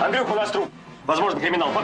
Андрюх, у нас труп. Возможно, криминал. По.